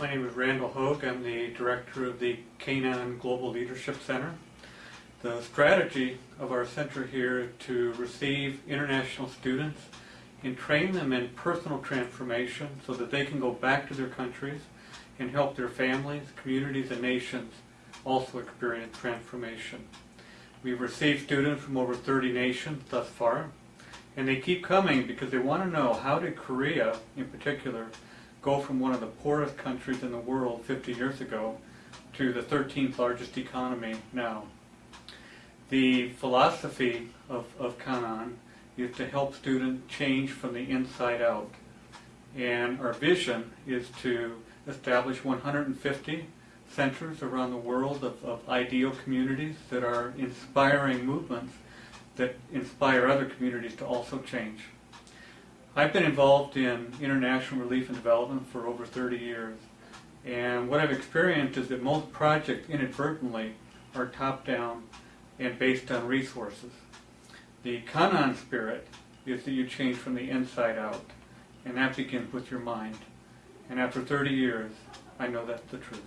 My name is Randall Hoag. I'm the director of the Canaan Global Leadership Center. The strategy of our center here is to receive international students and train them in personal transformation so that they can go back to their countries and help their families, communities, and nations also experience transformation. We've received students from over 30 nations thus far, and they keep coming because they want to know how did Korea, in particular, go from one of the poorest countries in the world 50 years ago to the 13th largest economy now. The philosophy of, of Canaan is to help students change from the inside out. And our vision is to establish 150 centers around the world of, of ideal communities that are inspiring movements that inspire other communities to also change. I've been involved in international relief and development for over 30 years. And what I've experienced is that most projects inadvertently are top down and based on resources. The Canaan spirit is that you change from the inside out, and that begins with your mind. And after 30 years, I know that's the truth.